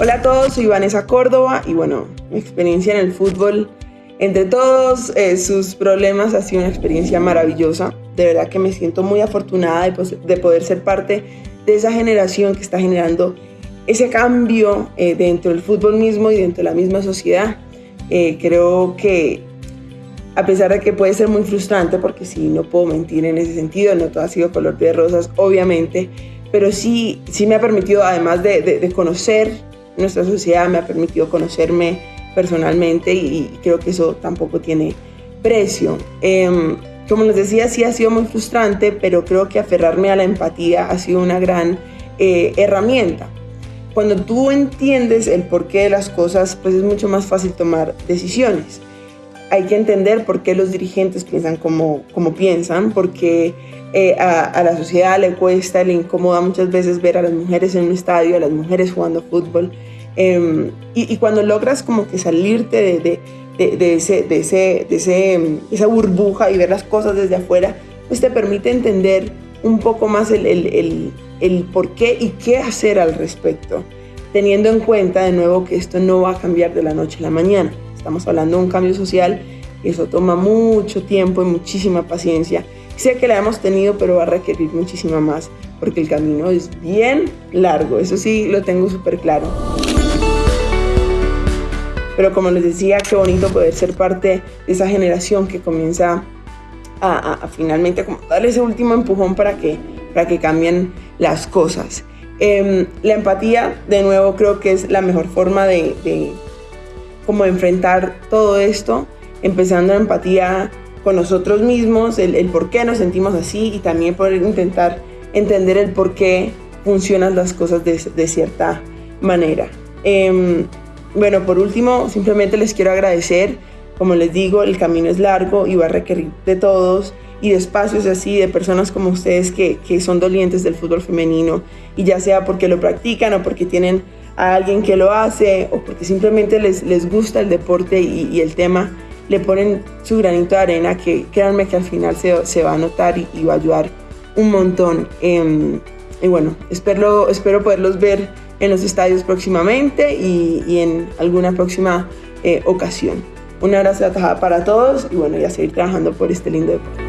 Hola a todos, soy Vanessa Córdoba y bueno, mi experiencia en el fútbol, entre todos eh, sus problemas, ha sido una experiencia maravillosa. De verdad que me siento muy afortunada de, poder ser parte de esa generación que está generando ese cambio eh, dentro del fútbol mismo y dentro de la misma sociedad. Eh, creo que a pesar de que puede ser muy frustrante, porque sí, no puedo mentir en ese sentido, no todo ha sido color de rosas, obviamente, pero sí, sí me ha permitido, además de, de conocer nuestra sociedad, me ha permitido conocerme personalmente y, creo que eso tampoco tiene precio. Em, como les decía, sí ha sido muy frustrante, pero creo que aferrarme a la empatía ha sido una gran eh, herramienta. Cuando tú entiendes el porqué de las cosas, pues es mucho más fácil tomar decisiones. Hay que entender por qué los dirigentes piensan como, como piensan, porque eh, a, la sociedad le cuesta, le incomoda muchas veces ver a las mujeres en un estadio, a las mujeres jugando fútbol. Em, y, cuando logras como que salirte de, de, de, ese, de, ese, de ese, esa burbuja y ver las cosas desde afuera, pues te permite entender un poco más el, el, el por qué y qué hacer al respecto, teniendo en cuenta de nuevo que esto no va a cambiar de la noche a la mañana. Estamos hablando de un cambio social y eso toma mucho tiempo y muchísima paciencia. Sé que la hemos tenido, pero va a requerir muchísima más, porque el camino es bien largo, eso sí lo tengo súper claro. Pero como les decía, qué bonito poder ser parte de esa generación que comienza a, finalmente como ese último empujón para que, para que cambien las cosas. Em, la empatía, de nuevo, creo que es la mejor forma de como enfrentar todo esto, empezando la empatía con nosotros mismos, el, por qué nos sentimos así y también poder intentar entender el por qué funcionan las cosas de, cierta manera. Eh, bueno, por último, simplemente les quiero agradecer. Como les digo, el camino es largo y va a requerir de todos y de espacios así, de personas como ustedes que, que son dolientes del fútbol femenino y ya sea porque lo practican o porque tienen a alguien que lo hace o porque simplemente les, les gusta el deporte y, el tema, le ponen su granito de arena que créanme que al final se, se va a notar y, va a ayudar un montón. Em, y bueno, espero, espero poderlos ver en los estadios próximamente y, en alguna próxima eh, ocasión. Un abrazo para todos y bueno, ya seguir trabajando por este lindo deporte.